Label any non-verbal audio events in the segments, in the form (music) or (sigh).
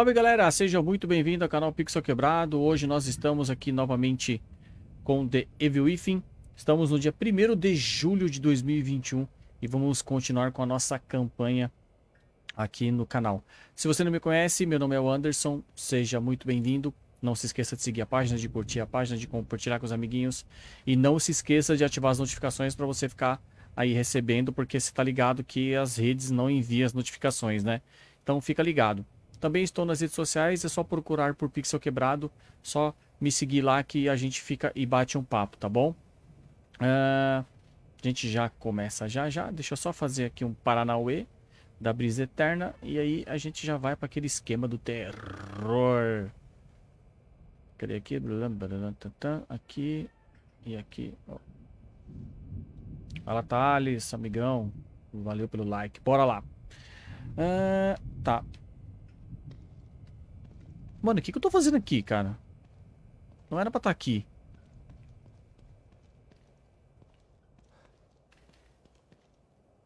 Salve galera, seja muito bem-vindo ao canal Pixel Quebrado. Hoje nós estamos aqui novamente com The Evil Within. Estamos no dia 1 de julho de 2021 e vamos continuar com a nossa campanha aqui no canal. Se você não me conhece, meu nome é o Anderson, seja muito bem-vindo. Não se esqueça de seguir a página, de curtir a página, de compartilhar com os amiguinhos. E não se esqueça de ativar as notificações para você ficar aí recebendo, porque você está ligado que as redes não enviam as notificações, né? Então fica ligado. Também estou nas redes sociais, é só procurar por Pixel Quebrado, só me seguir lá que a gente fica e bate um papo, tá bom? Uh, a gente já começa já já, deixa eu só fazer aqui um Paranauê da Brisa Eterna e aí a gente já vai para aquele esquema do terror. Cadê aqui? Aqui e aqui. Fala, Thales, amigão. Valeu pelo like. Bora lá. Uh, tá. Mano, o que, que eu tô fazendo aqui, cara? Não era pra estar tá aqui.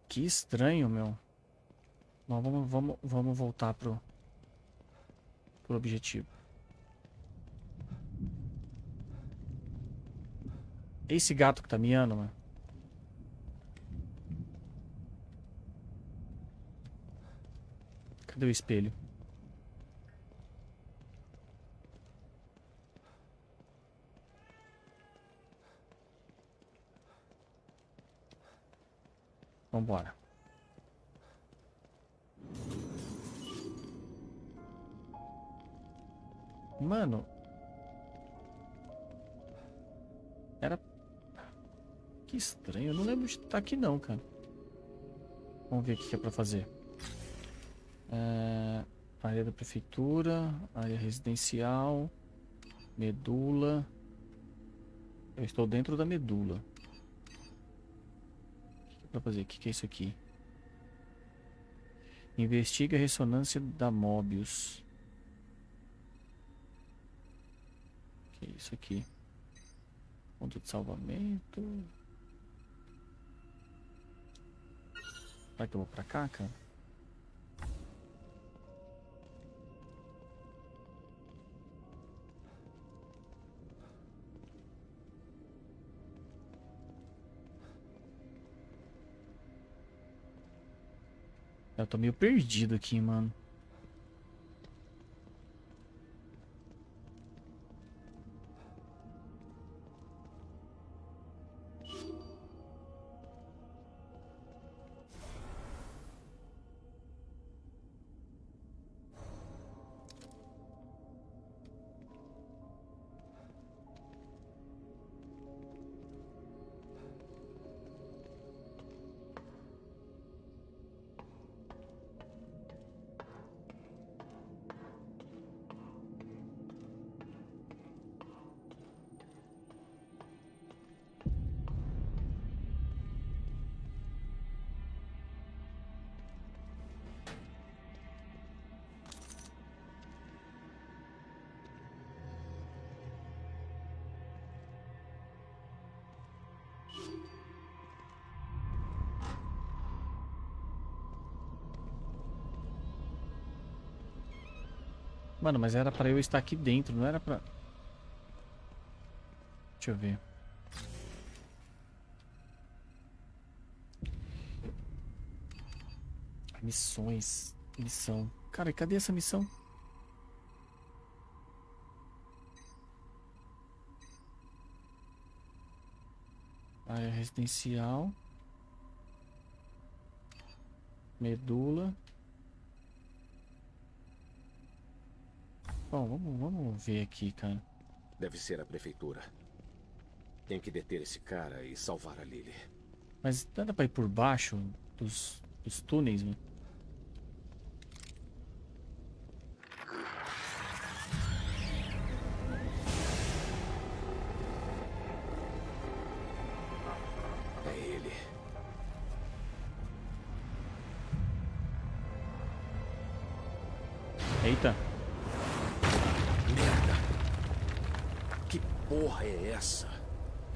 Que estranho, meu. Bom, vamos, vamos, vamos voltar pro, pro objetivo. Esse gato que tá miando, mano. Cadê o espelho? Vambora. Mano. Era que estranho. Eu não lembro de estar tá aqui não, cara. Vamos ver o que é pra fazer. É, área da prefeitura, área residencial, medula. Eu estou dentro da medula. Que é pra fazer? O que é isso aqui? Investiga a ressonância da Mobius. O que é isso aqui? Ponto de salvamento. Vai que eu vou pra cá, cara? Eu tô meio perdido aqui, mano. Mano, mas era pra eu estar aqui dentro, não era pra... Deixa eu ver. Missões. Missão. Cara, cadê essa missão? Área residencial. Medula. Bom, vamos, vamos ver aqui, cara. Deve ser a prefeitura. Tem que deter esse cara e salvar a Lily. Mas dá pra ir por baixo dos, dos túneis, mano? É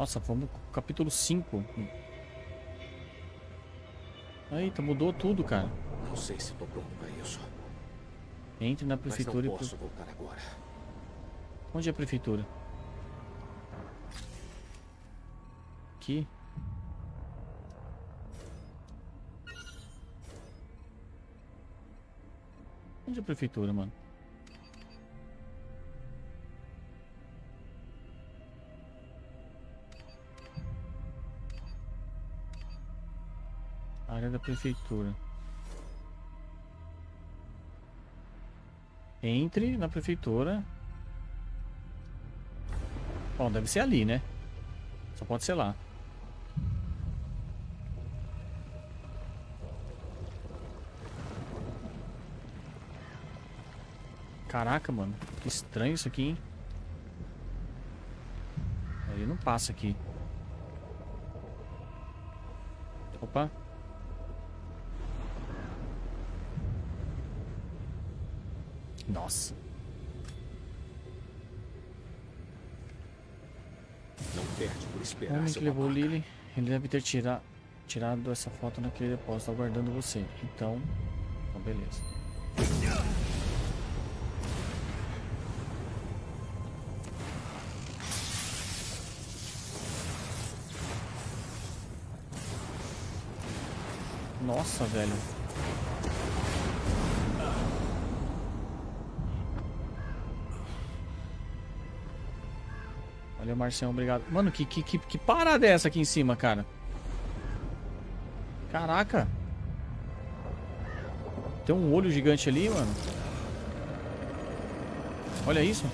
Nossa, vamos pro capítulo 5. Eita, mudou tudo, cara. Não sei se tô pronto pra isso. Entre na prefeitura e... posso voltar agora. Onde é a prefeitura? Aqui. Onde é a prefeitura, mano? Da prefeitura. Entre na prefeitura. Bom, deve ser ali, né? Só pode ser lá. Caraca, mano. Que estranho isso aqui, hein? Ele não passa aqui. Opa. Nossa. Não perde por O esperar, homem seu que levou babaca. Lily, ele deve ter tira, tirado essa foto naquele depósito aguardando você. Então, então beleza. Nossa, velho. Marcião, obrigado. Mano, que, que, que, que parada é essa aqui em cima, cara? Caraca. Tem um olho gigante ali, mano. Olha isso.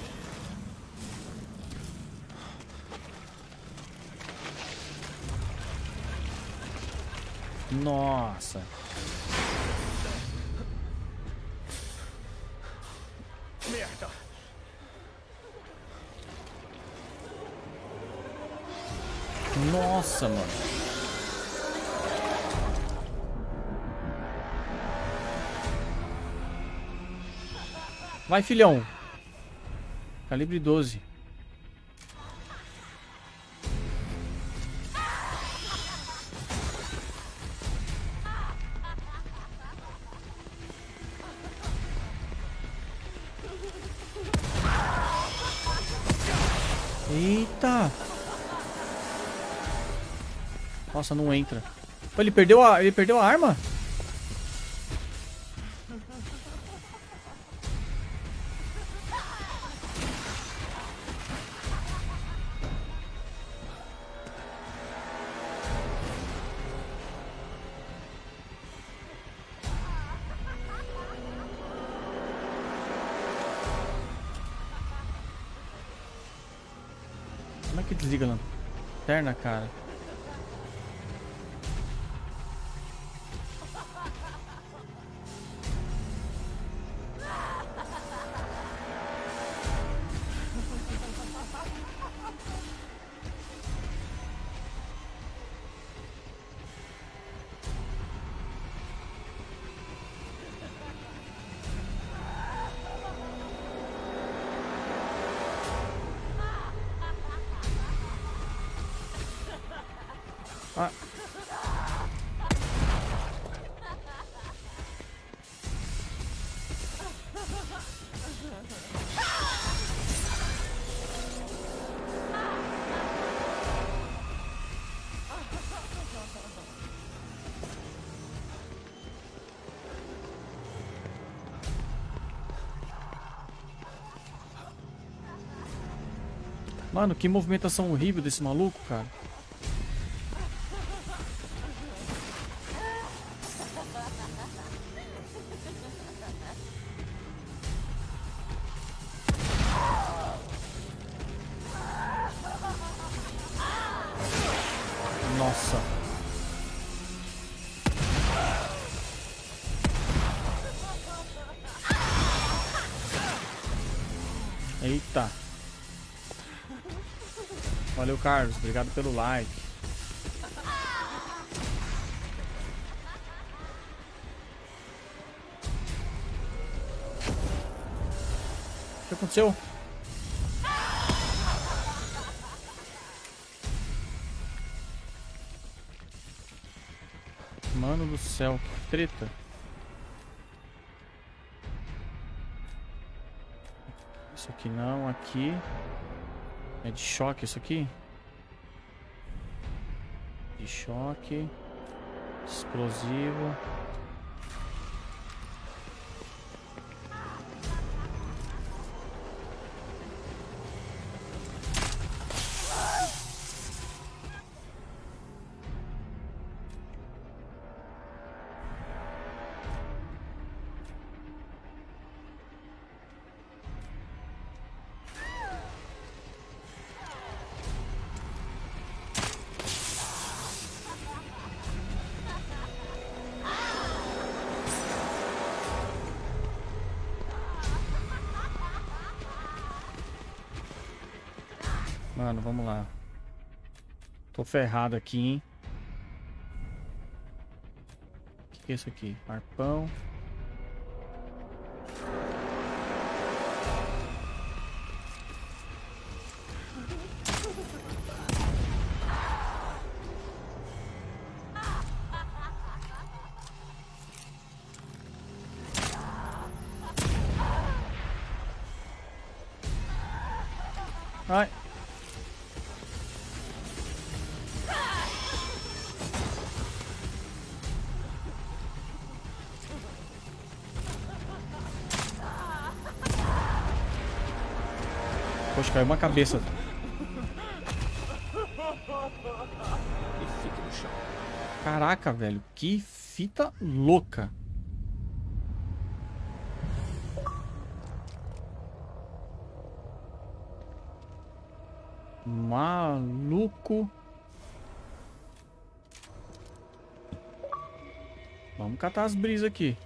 Nossa. Merda! Nossa, mano. Vai, filhão. Calibre 12. Nossa, não entra. Ele perdeu a, ele perdeu a arma? Mano, que movimentação horrível desse maluco, cara. Carlos. Obrigado pelo like. O que aconteceu? Mano do céu, que treta. choque não, aqui. É de choque isso aqui? De choque. Explosivo. Vamos lá. Tô ferrado aqui, hein? O que é isso aqui? Arpão. Caiu uma cabeça. Fique no chão. Caraca, velho. Que fita louca. Maluco. Vamos catar as brisas aqui.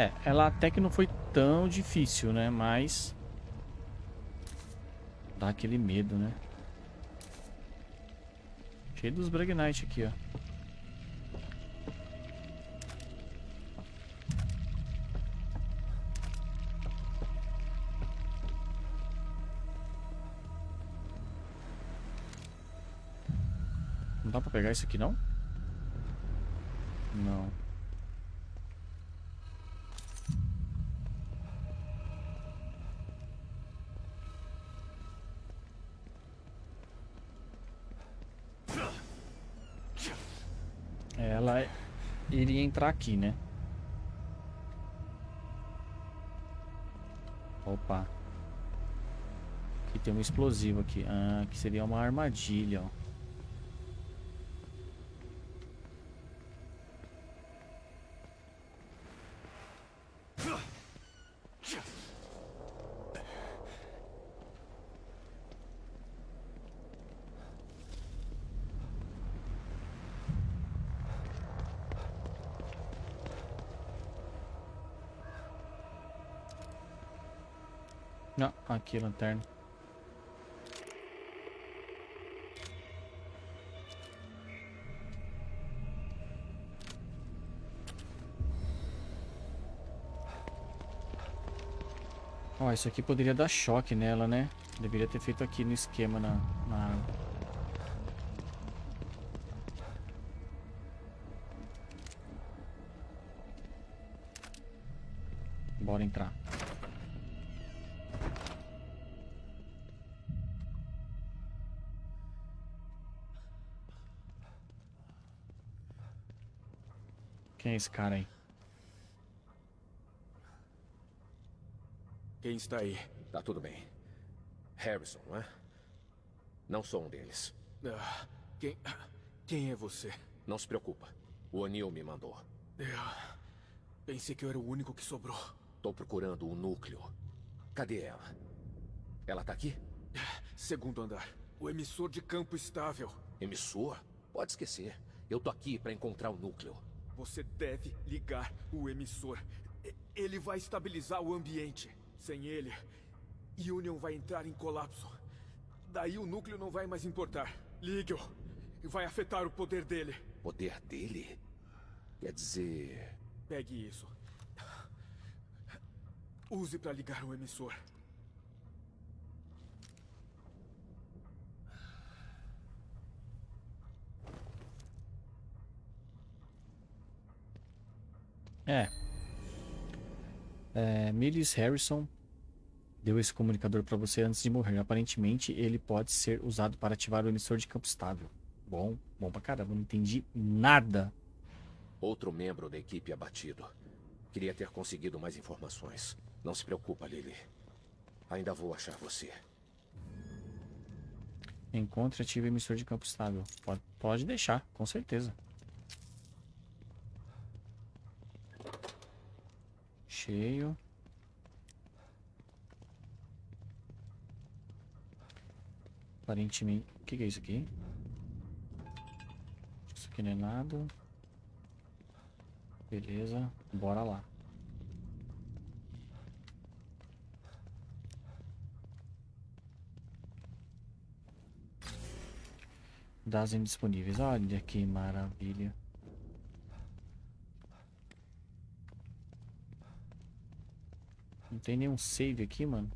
É, ela até que não foi tão difícil, né? Mas... Dá aquele medo, né? Cheio dos Bragnite aqui, ó. Não dá pra pegar isso aqui, não? Não. Ela iria entrar aqui, né? Opa. Aqui tem um explosivo aqui. Ah, que seria uma armadilha, ó. Não, aqui lanterna. Ó, isso aqui poderia dar choque nela, né? Deveria ter feito aqui no esquema na, na. Quem é esse cara aí? Quem está aí? Tá tudo bem. Harrison, não é? Não sou um deles. Ah, quem... Quem é você? Não se preocupa. O O'Neill me mandou. Eu... Pensei que eu era o único que sobrou. Tô procurando o núcleo. Cadê ela? Ela tá aqui? Segundo andar. O emissor de campo estável. Emissor? Pode esquecer. Eu tô aqui pra encontrar o núcleo. Você deve ligar o emissor. Ele vai estabilizar o ambiente. Sem ele, Union vai entrar em colapso. Daí o núcleo não vai mais importar. Ligue-o. Vai afetar o poder dele. Poder dele? Quer dizer... Pegue isso. Use para ligar o emissor. É. é Millis Harrison deu esse comunicador para você antes de morrer. Aparentemente, ele pode ser usado para ativar o emissor de campo estável. Bom, bom pra caramba, não entendi nada. Outro membro da equipe abatido. Queria ter conseguido mais informações. Não se preocupa, Lily. Ainda vou achar você. Encontre e ative emissor de campo estável. Pode, pode deixar, com certeza. Cheio. Aparentemente... O que, que é isso aqui? Isso aqui não é nada. Beleza, bora lá. Das indisponíveis. Olha que maravilha. Não tem nenhum save aqui, mano.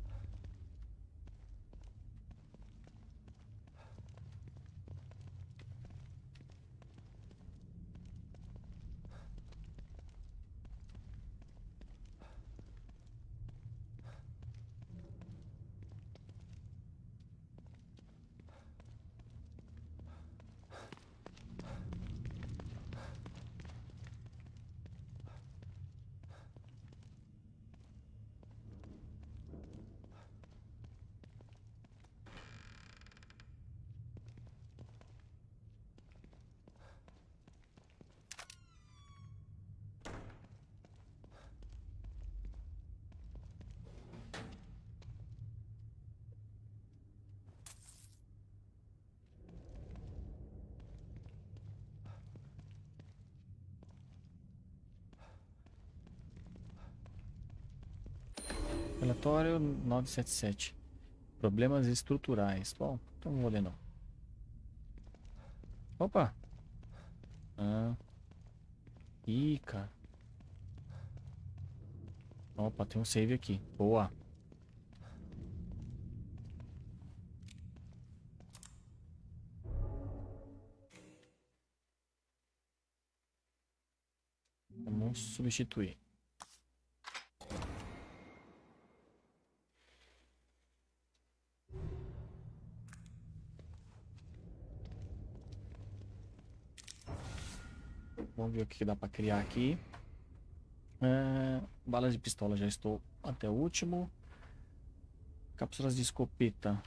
977. Problemas estruturais. Bom, então não vou ler não. Opa! Ah. Ih, cara. Opa, tem um save aqui. Boa. Vamos substituir. Ver o que dá pra criar aqui. É, balas de pistola já estou até o último. Cápsulas de escopeta.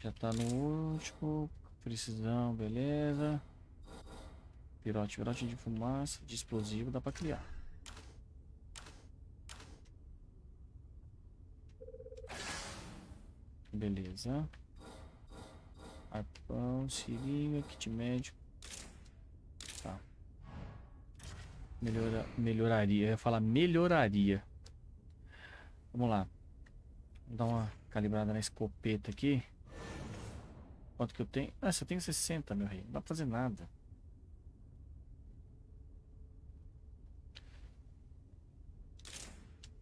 Já tá no último. Precisão, beleza. Pirote, pirote de fumaça, de explosivo, dá pra criar. Beleza. Arpão, seringa, kit médico. Tá. Melhora, melhoraria. Eu ia falar melhoraria. Vamos lá. Vou dar uma calibrada na escopeta aqui. Quanto que eu tenho? Ah, só tenho 60, meu rei. Não dá pra fazer nada.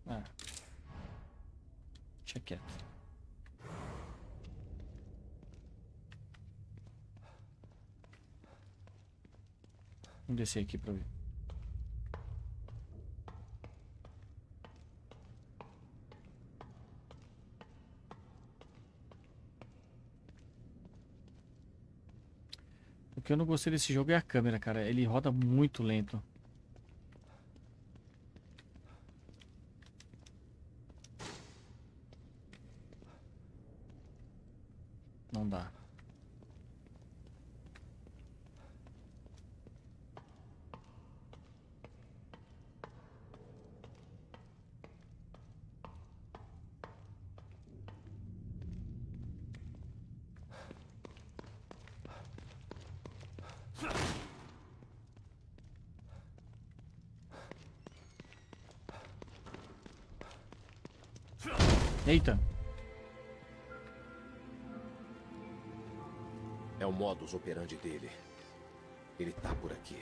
Ah. Deixa quieto. Vamos descer aqui pra ver. O que eu não gostei desse jogo é a câmera, cara. Ele roda muito lento. Não dá. Eita. É o modus operandi dele. Ele tá por aqui.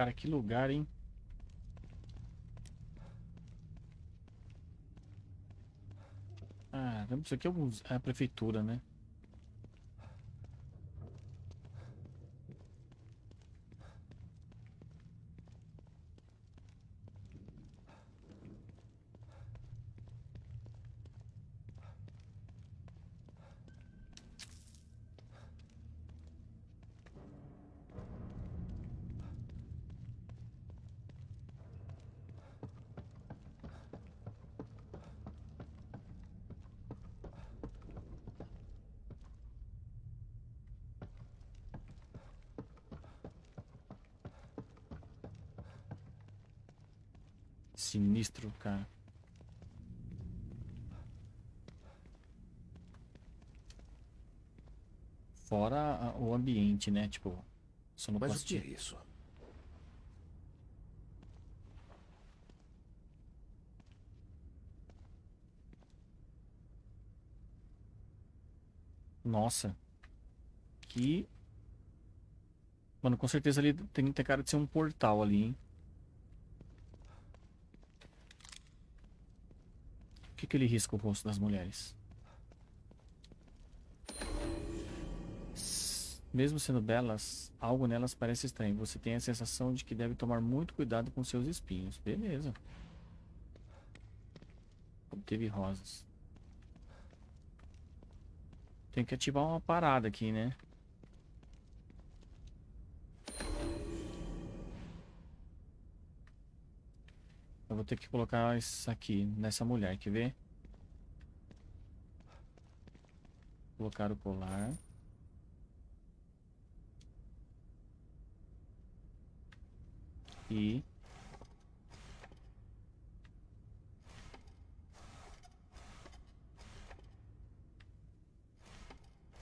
Cara, que lugar, hein? Ah, isso aqui é é a prefeitura, né? Sinistro, cara. Fora a- o ambiente, né? Tipo, Mas o que é sonoplastia. isso? Nossa. Que. Mano, com certeza ali tem, tem cara de ser um portal ali, hein? Por que, que ele risca o rosto das mulheres? Mesmo sendo belas, algo nelas parece estranho. Você tem a sensação de que deve tomar muito cuidado com seus espinhos. Beleza. Obteve rosas. Tem que ativar uma parada aqui, né? Eu vou ter que colocar isso aqui nessa mulher, quer ver? Colocar o colar. E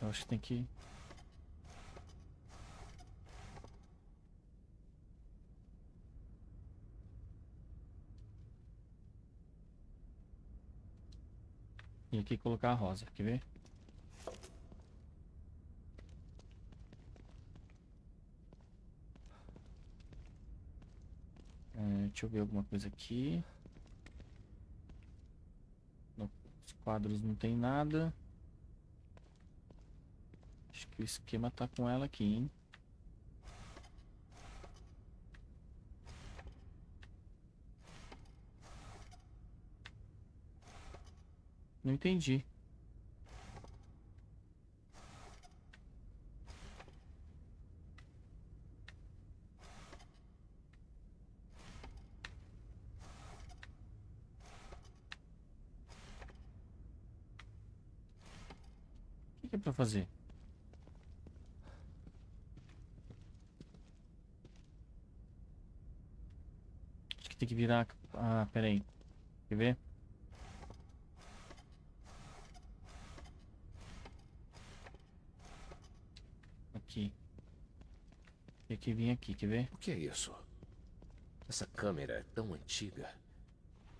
eu acho que tem que E aqui colocar a rosa, quer ver? É, deixa eu ver alguma coisa aqui. Nos quadros não tem nada. Acho que o esquema tá com ela aqui, hein? Não entendi. Fazer? Acho que tem que virar. Ah, pera aí. Quer ver? Aqui. Tem que vir aqui, quer ver? O que é isso? Essa câmera é tão antiga.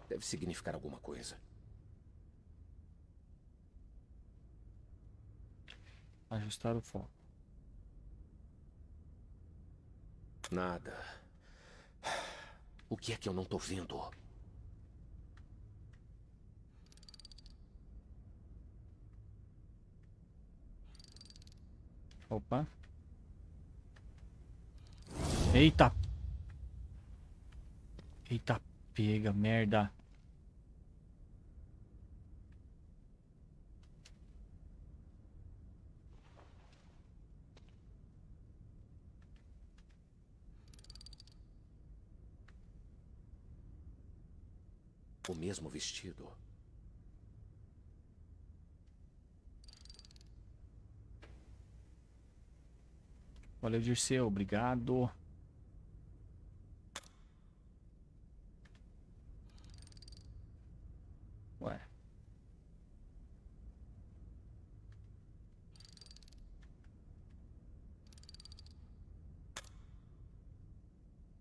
Deve significar alguma coisa. Ajustar o foco. Nada. O que é que eu não tô vendo? Opa. Eita. Eita, pega, merda. O mesmo vestido. Valeu, Dirceu. Obrigado. Ué.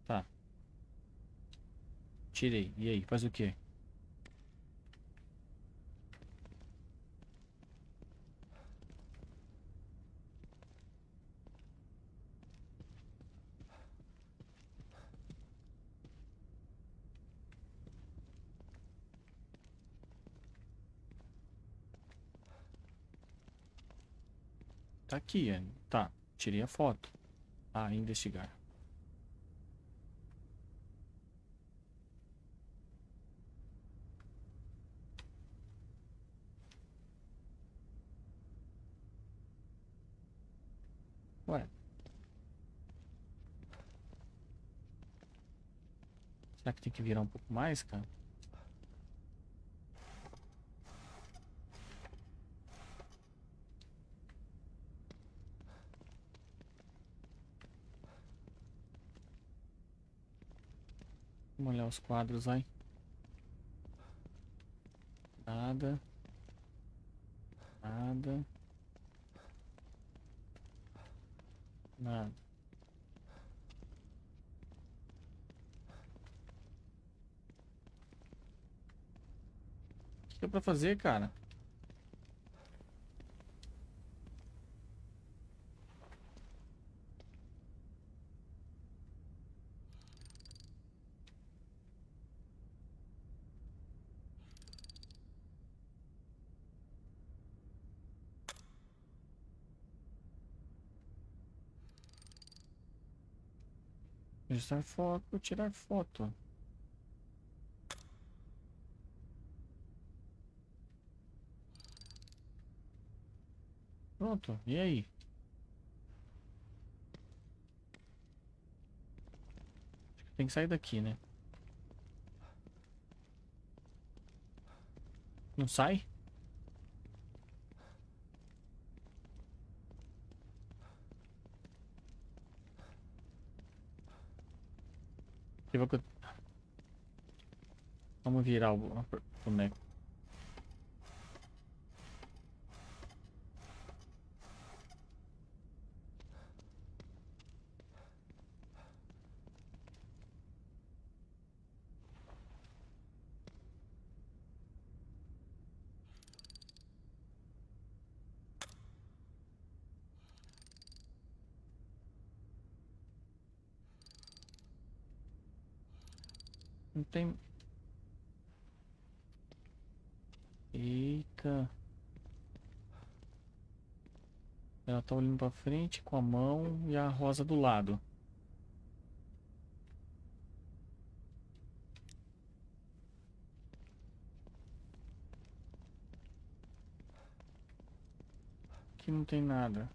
Tá. Tirei. E aí, faz o quê? Aqui, é. Tá. Tirei a foto. Ah, investigar. Ué. Será que tem que virar um pouco mais, cara? Vamos olhar os quadros, vai. Nada. Nada. Nada. O que é pra fazer, cara? Registrar foto, tirar foto. Pronto, e aí? Tem que sair daqui, né? Não sai? Vamos virar o boneco. Não tem... Eita. Ela tá olhando pra frente com a mão e a rosa do lado. Aqui não tem nada.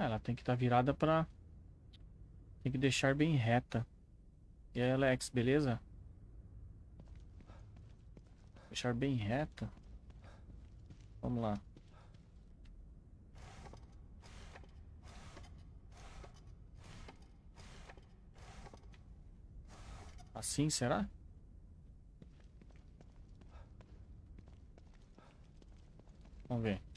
Ela tem que estar tá virada para Tem que deixar bem reta. E aí, Alex, beleza? Deixar bem reta. Vamos lá. Assim, será? Vamos ver.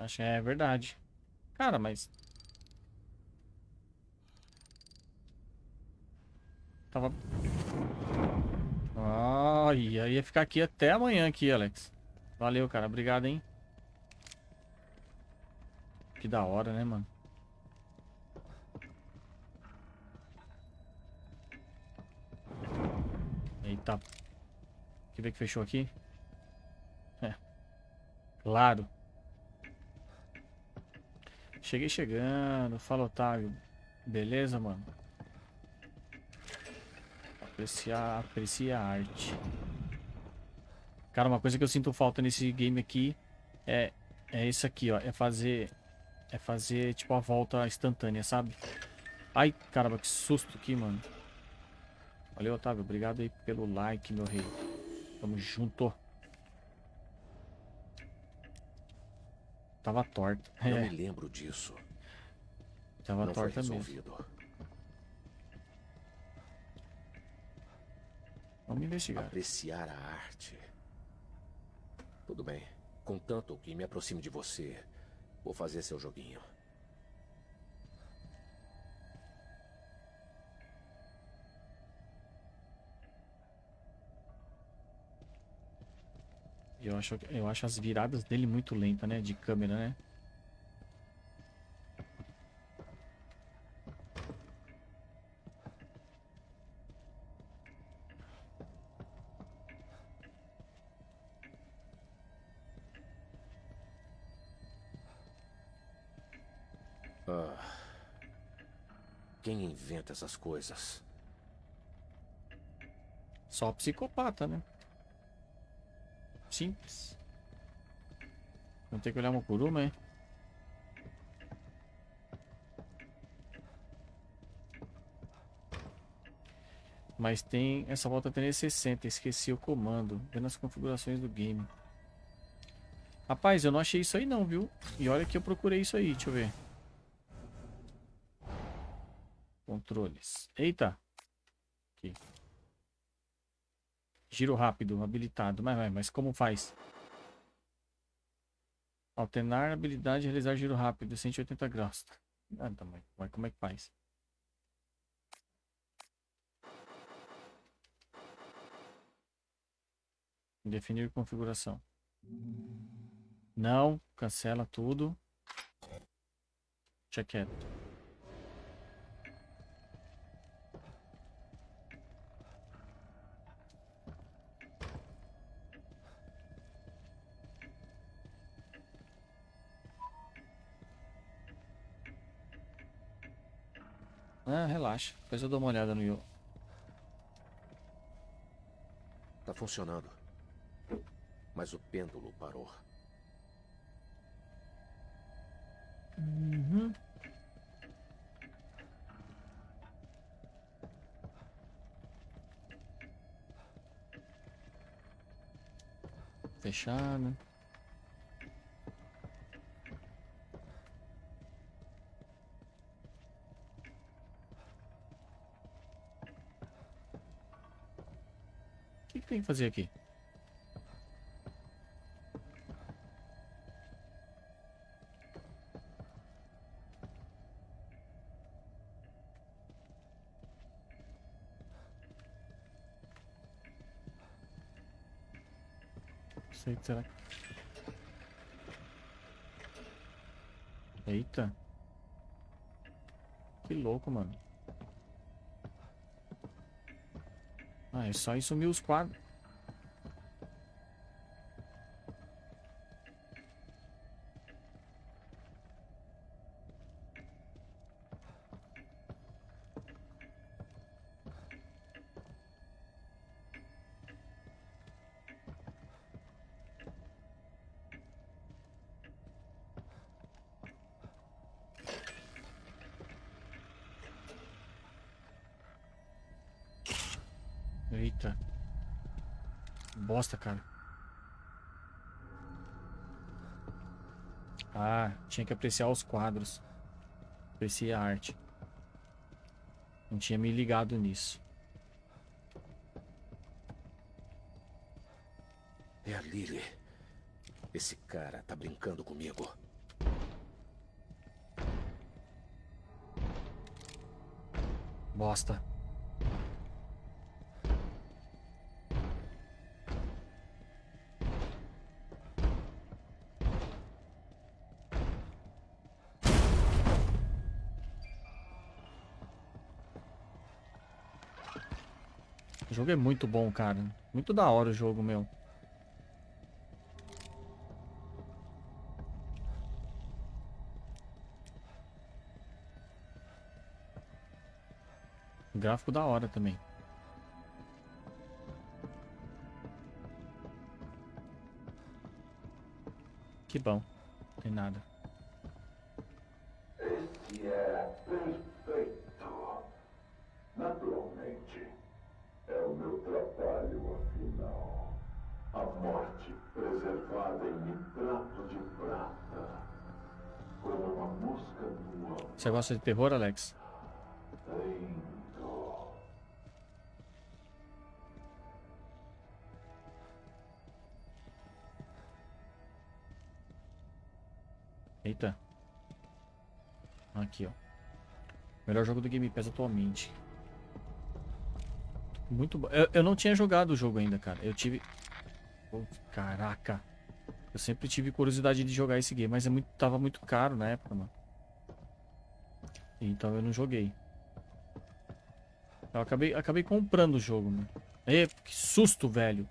Acho que é verdade. Cara, mas... Tava... Ai, ia ficar aqui até amanhã aqui, Alex. Valeu, cara. Obrigado, hein? Que da hora, né, mano? Eita. Quer ver que fechou aqui? É. Claro. Cheguei chegando. Fala, Otávio. Beleza, mano? Apreciar, aprecia a arte. Cara, uma coisa que eu sinto falta nesse game aqui é, é isso aqui, ó. É fazer, é fazer, tipo, a volta instantânea, sabe? Ai, caramba, que susto aqui, mano. Valeu, Otávio. Obrigado aí pelo like, meu rei. Tamo junto. Tava torta. Não é. me lembro disso. Tava Não torta mesmo. Vamos investigar. Apreciar a arte. Tudo bem. Contanto que me aproxime de você, vou fazer seu joguinho. Eu acho, eu acho as viradas dele muito lenta, né? De câmera, né? Ah, quem inventa essas coisas? Só psicopata, né? Simples. Não tem que olhar uma por uma, é? Mas tem... Essa volta tem 60. Esqueci o comando. Vendo as configurações do game. Rapaz, eu não achei isso aí não, viu? E olha que eu procurei isso aí. Deixa eu ver. Controles. Eita. Aqui. Giro rápido, habilitado. Mas, mas como faz? Alternar habilidade realizar giro rápido, 180 graus. Ah, tá, mas como é que faz? Definir configuração. Não, cancela tudo. Check it. Ah, relaxa. Depois eu dou uma olhada no Yo. Tá funcionando. Mas o pêndulo parou. Uhum. Fechado. O tem que fazer aqui? sei, será que... Eita. Que louco, mano. Ah, é só ir sumir os quadros. Bosta, cara. Ah, tinha que apreciar os quadros. Apreciar a arte. Não tinha me ligado nisso. É a Lily. Esse cara tá brincando comigo. Bosta. O jogo é muito bom, cara. Muito da hora o jogo, meu. Gráfico da hora também. Que bom. Não tem nada. Você gosta de terror, Alex? Eita. Aqui, ó. Melhor jogo do Game Pass atualmente. Muito bom. Eu, eu não tinha jogado o jogo ainda, cara. Eu tive... Oh, caraca. Eu sempre tive curiosidade de jogar esse game, mas é muito, tava muito caro na época, mano. Então eu não joguei. Eu acabei, acabei comprando o jogo, mano. Que susto, velho.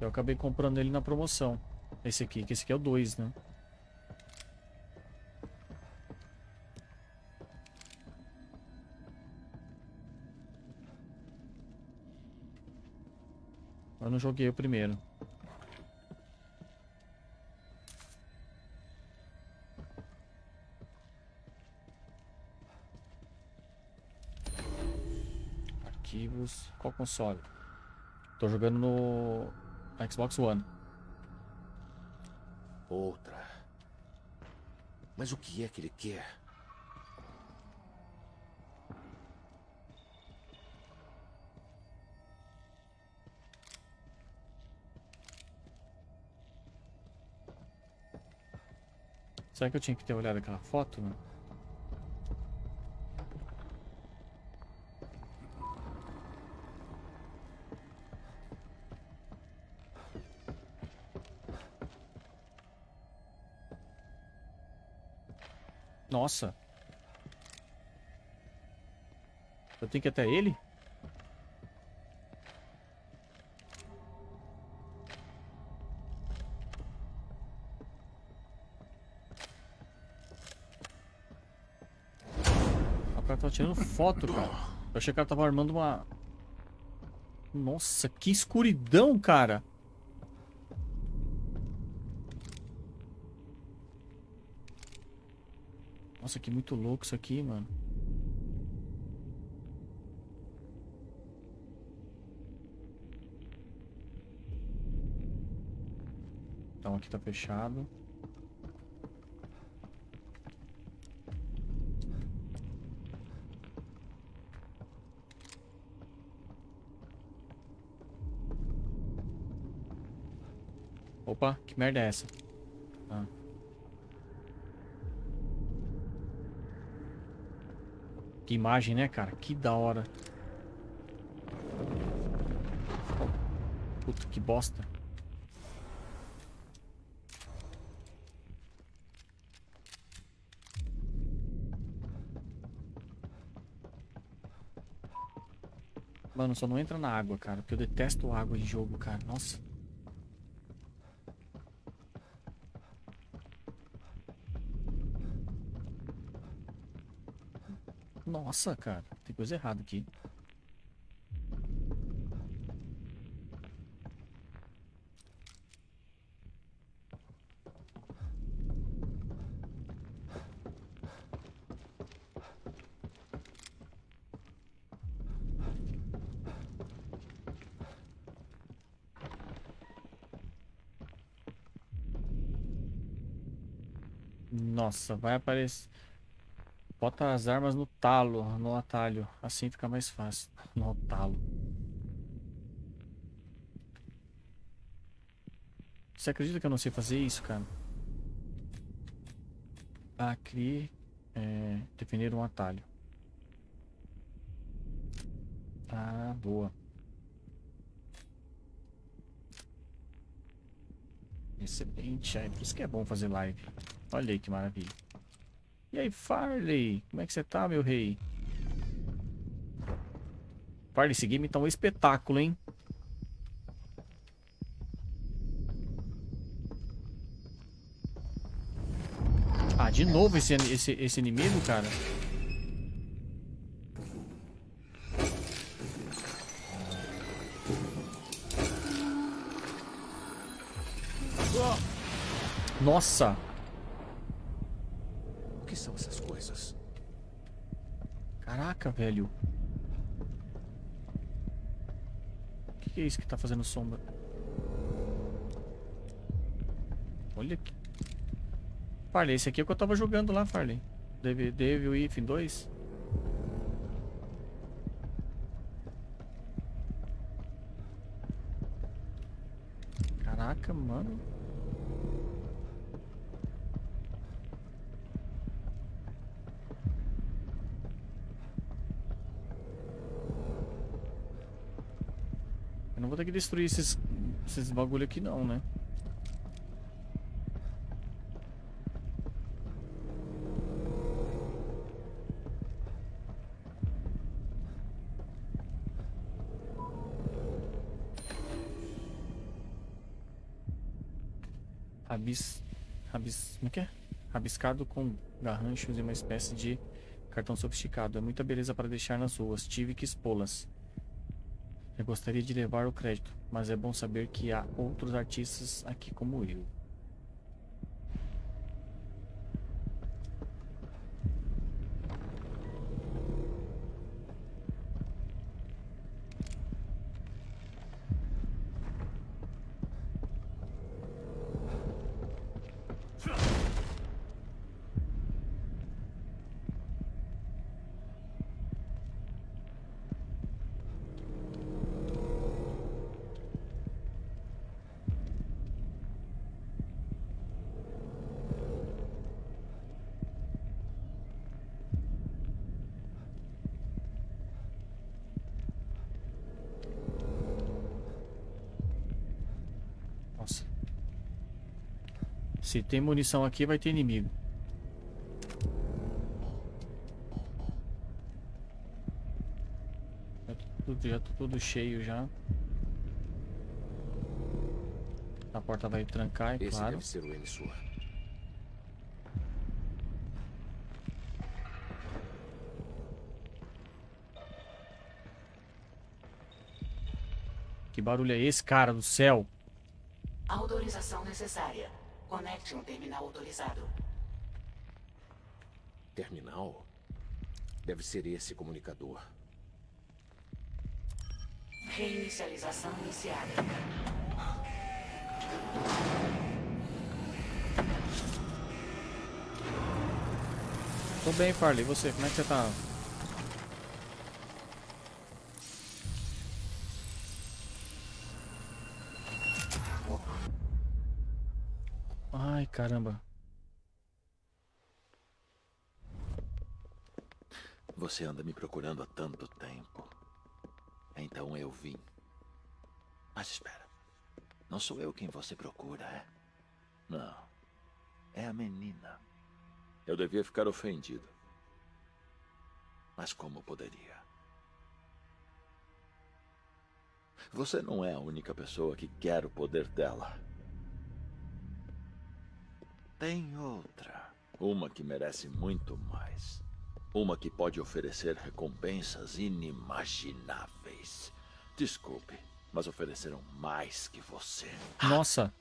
Eu acabei comprando ele na promoção. Esse aqui, que esse aqui é o 2, né? Eu não joguei o primeiro. Arquivos. Qual console? Tô jogando no Xbox One. Outra. Mas o que é que ele quer? Será que eu tinha que ter olhado aquela foto, mano? Nossa. Eu tenho que ir até ele? O cara tava tirando foto, cara. Eu achei que o cara tava armando uma... Nossa, que escuridão, cara. Nossa, que muito louco isso aqui, mano. Então aqui tá fechado. Opa, que merda é essa? Ah. Que imagem, né, cara? Que da hora. Puta, que bosta. Mano, só não entra na água, cara. Porque eu detesto água em jogo, cara. Nossa. Nossa, cara. Tem coisa errada aqui. Nossa, vai aparecer. Bota as armas no talo, no atalho. Assim fica mais fácil. No talo. Você acredita que eu não sei fazer isso, cara? Aqui, é, definir um atalho. Ah, boa. Excelente. É por isso que é bom fazer live. Olha aí que maravilha. E aí, Farley? Como é que você tá, meu rei? Farley, esse game tá um espetáculo, hein? Ah, de novo esse, esse, esse inimigo, cara? Nossa! O que são essas coisas? Caraca, velho. O que, é isso que tá fazendo sombra? Olha aqui. Farley, esse aqui é o que eu tava jogando lá, Farley. Devil, Devil If 2. Caraca, mano. Eu não vou ter que destruir esses, esses bagulho aqui não, né? Rabis, rabis, como é que é? Rabiscado com garranchos e uma espécie de cartão sofisticado. É muita beleza para deixar nas ruas. Tive que expô-las. Eu gostaria de levar o crédito, mas é bom saber que há outros artistas aqui como eu. Nossa. Se tem munição aqui, vai ter inimigo. Já tô tudo, já tô tudo cheio já. A porta vai trancar, é Esse claro. deve ser o emissor. Que barulho é esse, cara do céu? Autorização necessária. Conecte um terminal autorizado. Terminal? Deve ser esse comunicador. Reinicialização iniciada. Tô bem, Farley. E você? Como é que você tá? Ai, caramba. Você anda me procurando há tanto tempo. Então eu vim. Mas espera. Não sou eu quem você procura, é? Não. É a menina. Eu devia ficar ofendido. Mas como poderia? Você não é a única pessoa que quer o poder dela. Tem outra. Uma que merece muito mais. Uma que pode oferecer recompensas inimagináveis. Desculpe, mas ofereceram mais que você. Nossa.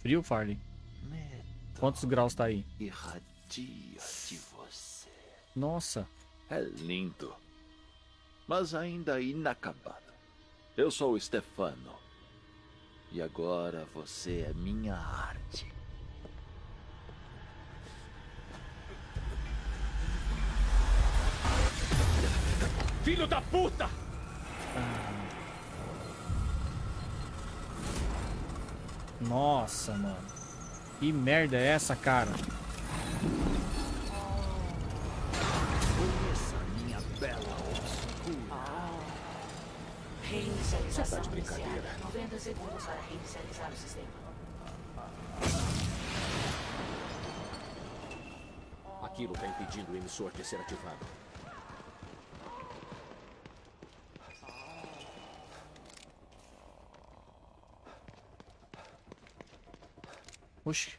Frio, Farley. Medo Quantos graus tá aí? irradia de você. Nossa. É lindo, mas ainda inacabado. Eu sou o Stefano. E agora você é minha arte. Filho da puta! Nossa, mano. Que merda é essa, cara? Conheça minha bela obscura. Reinicialização Você tá de brincadeira. iniciada. 90 segundos para reinicializar o sistema. Aquilo está impedindo o emissor de ser ativado. Hoş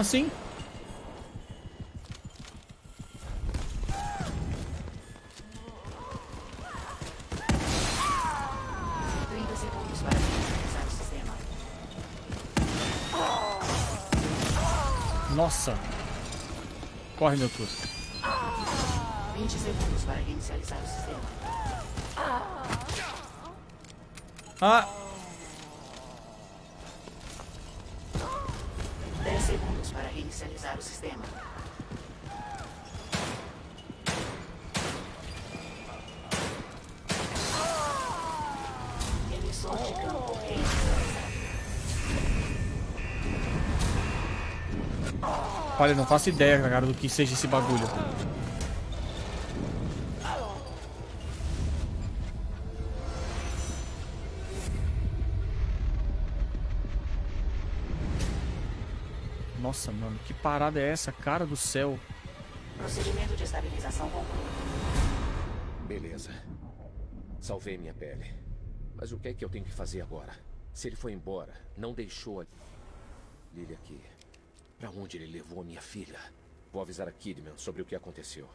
Como assim? Trinta segundos para reinicializar o sistema. Nossa. Corre, meu tudo. 20 segundos para reinicializar o sistema. Ah, olha, não faço ideia, cara, do que seja esse bagulho. Nossa, mano, que parada é essa? Cara do céu. Procedimento de estabilização concluído. Beleza. Salvei minha pele. Mas o que é que eu tenho que fazer agora? Se ele foi embora, não deixou a Lily aqui. Pra onde ele levou a minha filha? Vou avisar a Kidman sobre o que aconteceu.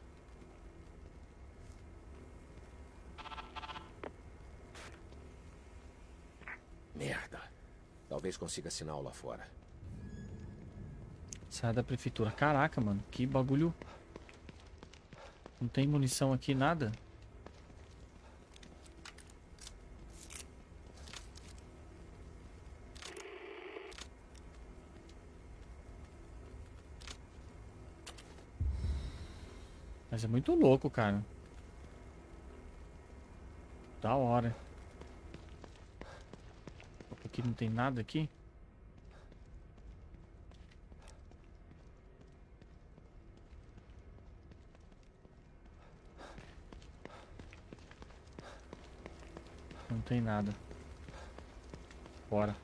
Merda. Talvez consiga sinal lá fora. Sai da prefeitura. Caraca, mano, que bagulho. Não tem munição aqui, nada. Mas é muito louco, cara. Da hora. Aqui não tem nada aqui. Não tem nada. Bora.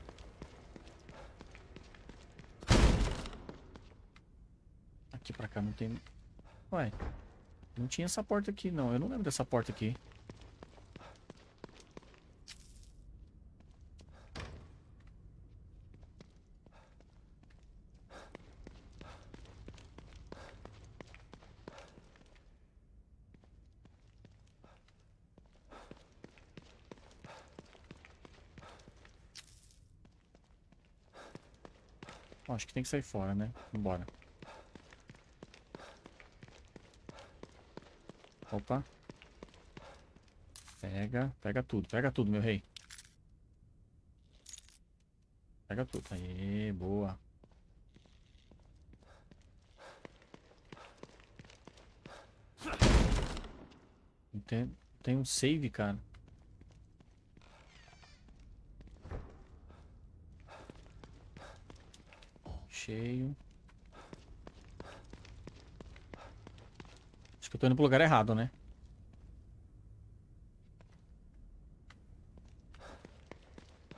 Aqui pra cá não tem... Ué. Não tinha essa porta aqui, não. Eu não lembro dessa porta aqui. Acho que tem que sair fora, né? Vambora. Opa. Pega, pega tudo, pega tudo, meu rei. Pega tudo. Aê, boa. Tem, tem um save, cara. Cheio. Acho que eu tô indo pro lugar errado, né?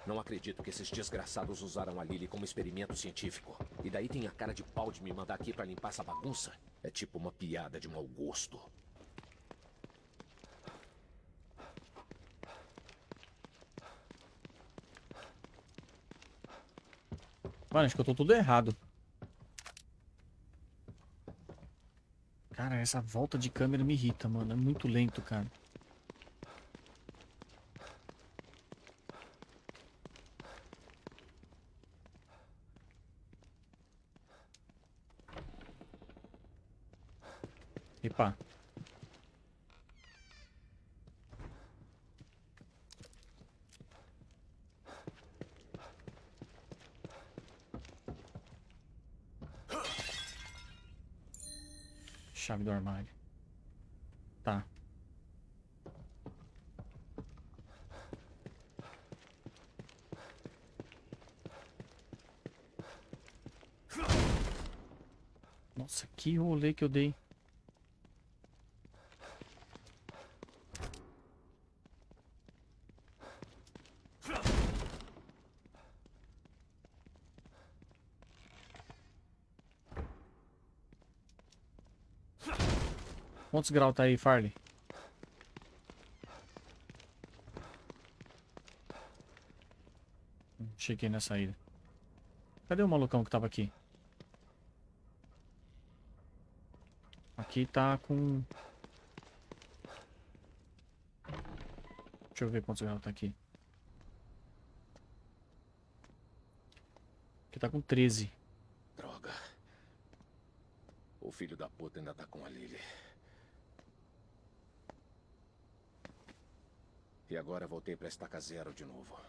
Não acredito que esses desgraçados usaram a Lily como experimento científico. E daí tem a cara de pau de me mandar aqui pra limpar essa bagunça. É tipo uma piada de mau gosto. Mano, acho que eu tô tudo errado. Cara, essa volta de câmera me irrita, mano. É muito lento, cara. Chave do armário. Tá. Nossa, que rolê que eu dei. Quantos graus tá aí, Farley? Hum, Cheguei na saída. Cadê o malucão que tava aqui? Aqui tá com... Deixa eu ver quantos graus tá aqui. Aqui tá com 13. Droga. O filho da puta ainda tá com a Lily. E agora voltei pra estaca zero de novo.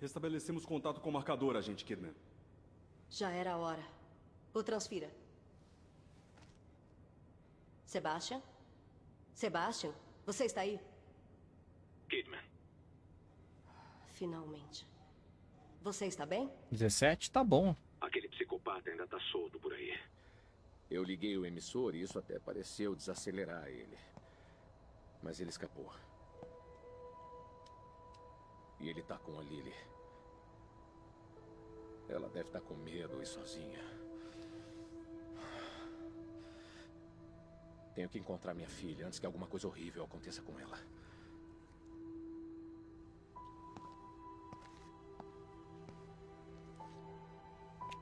Restabelecemos contato com o marcador, agente Kidman. Já era a hora. O transfira. Sebastian? Sebastian, você está aí? Kidman. Finalmente. Você está bem? 17? Tá bom. Aquele psicopata ainda tá solto por aí. Eu liguei o emissor e isso até pareceu desacelerar ele. Mas ele escapou. E ele tá com a Lily. Ela deve estar com medo e sozinha. Tenho que encontrar minha filha antes que alguma coisa horrível aconteça com ela.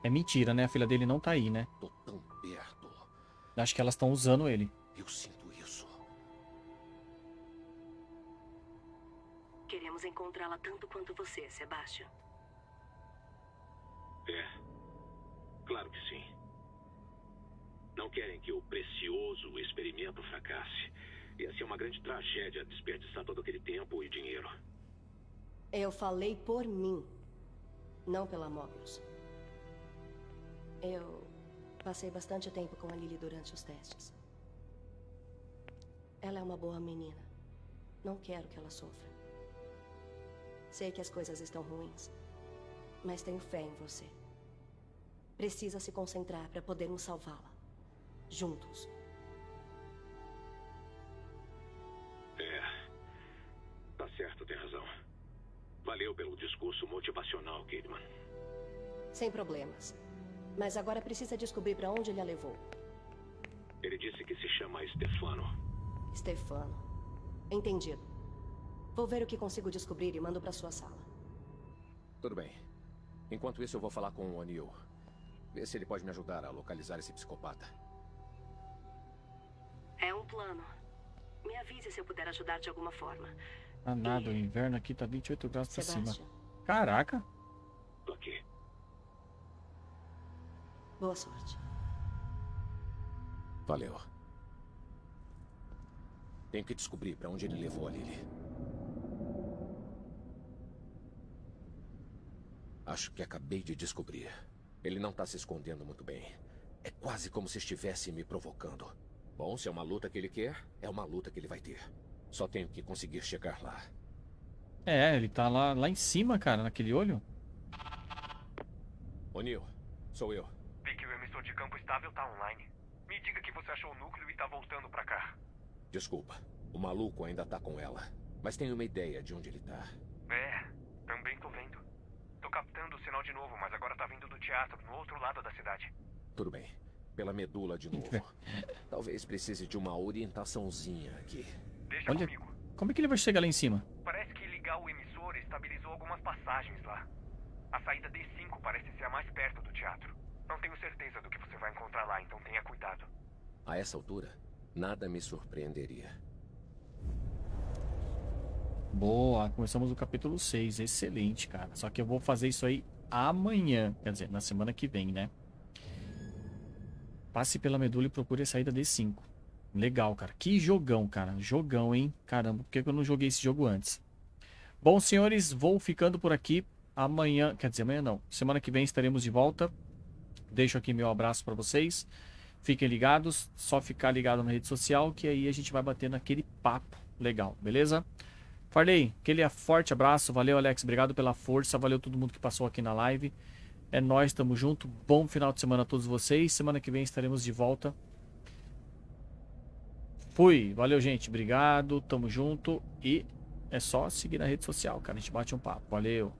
É mentira, né? A filha dele não tá aí, né? Tô. Acho que elas estão usando ele. Eu sinto isso. Queremos encontrá-la tanto quanto você, Sebastian. É. Claro que sim. Não querem que o precioso experimento fracasse. Ia ser uma grande tragédia desperdiçar todo aquele tempo e dinheiro. Eu falei por mim, não pela Mobius. Eu passei bastante tempo com a Lily durante os testes. Ela é uma boa menina. Não quero que ela sofra. Sei que as coisas estão ruins, mas tenho fé em você. Precisa se concentrar para podermos salvá-la. Juntos. É. Tá certo, tem razão. Valeu pelo discurso motivacional, Kidman. Sem problemas. Mas agora precisa descobrir para onde ele a levou. Ele disse que se chama Stefano. Stefano. Entendido. Vou ver o que consigo descobrir e mando para sua sala. Tudo bem. Enquanto isso, eu vou falar com o O'Neill. Ver se ele pode me ajudar a localizar esse psicopata. É um plano. Me avise se eu puder ajudar de alguma forma. Ah, nada. O inverno aqui tá 28 graus pra cima. Caraca. Tô aqui. Boa sorte. Valeu. Tenho que descobrir para onde ele levou a Lily. Acho que acabei de descobrir. Ele não tá se escondendo muito bem. É quase como se estivesse me provocando. Bom, se é uma luta que ele quer, é uma luta que ele vai ter. Só tenho que conseguir chegar lá. É, ele tá lá, lá em cima, cara, naquele olho. O'Neill, sou eu. Vi que o emissor de campo estável tá online. Me diga que você achou o núcleo e tá voltando pra cá. Desculpa, o maluco ainda tá com ela. Mas tenho uma ideia de onde ele tá. É, também tô vendo. Tô captando o sinal de novo, mas agora tá vindo do teatro, no outro lado da cidade. Tudo bem. Pela medula de novo. (laughs) Talvez precise de uma orientaçãozinha aqui. Deixa Olha, comigo. como é que ele vai chegar lá em cima? Parece que ligar o emissor estabilizou algumas passagens lá. A saída D5 parece ser a mais perto do teatro. Não tenho certeza do que você vai encontrar lá, então tenha cuidado. A essa altura, nada me surpreenderia. Boa, começamos o capítulo 6. Excelente, cara. Só que eu vou fazer isso aí amanhã. Quer dizer, na semana que vem, né? Passe pela medula e procure a saída D5. Legal, cara. Que jogão, cara. Jogão, hein? Caramba, por que eu não joguei esse jogo antes? Bom, senhores, vou ficando por aqui. Amanhã, quer dizer, amanhã não. Semana que vem estaremos de volta. Deixo aqui meu abraço para vocês. Fiquem ligados. Só ficar ligado na rede social que aí a gente vai bater naquele papo legal, beleza? Farley, aquele forte abraço. Valeu, Alex. Obrigado pela força. Valeu todo mundo que passou aqui na live. É nós, tamo junto. Bom final de semana a todos vocês. Semana que vem estaremos de volta. Fui. Valeu, gente. Obrigado. Tamo junto. E é só seguir na rede social, cara. A gente bate um papo. Valeu.